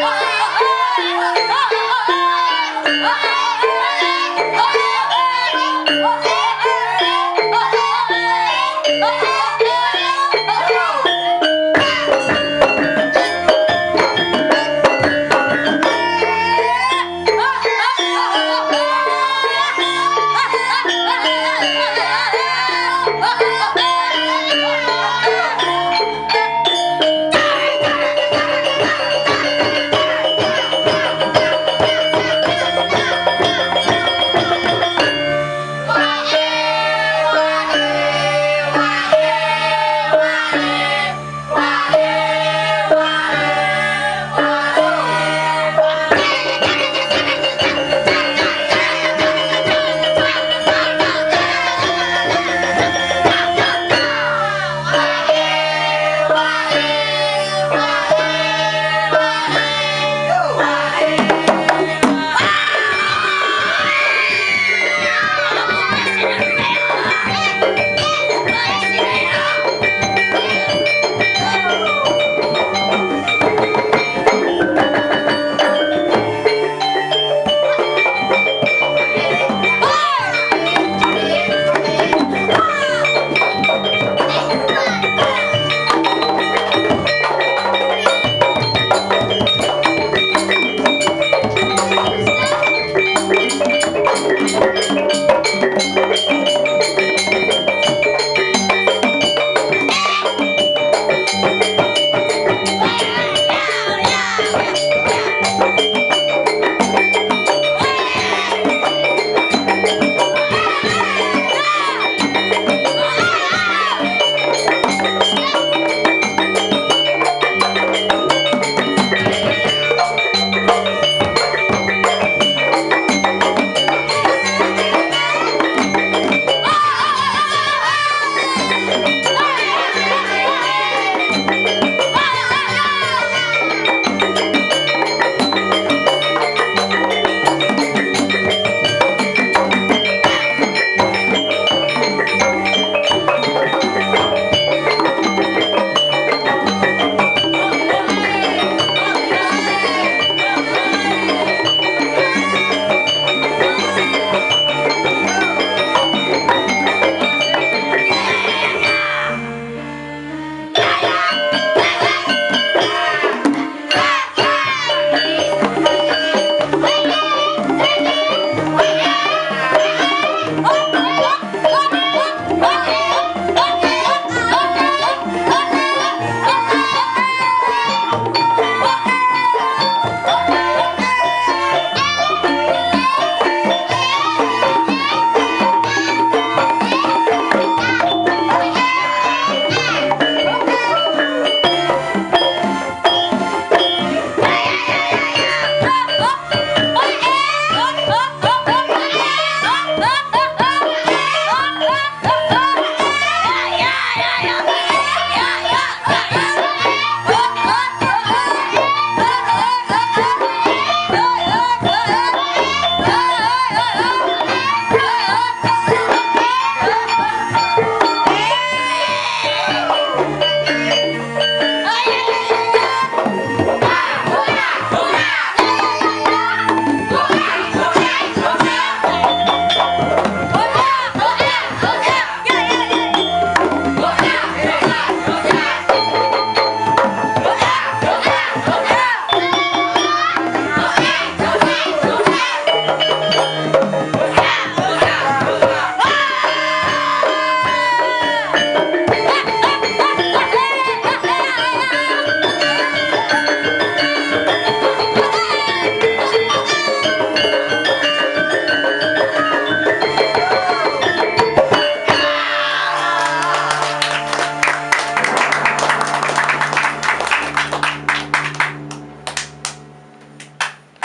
Oh, oh, oh, oh, oh, oh, oh, oh, oh, oh, oh, Yeah.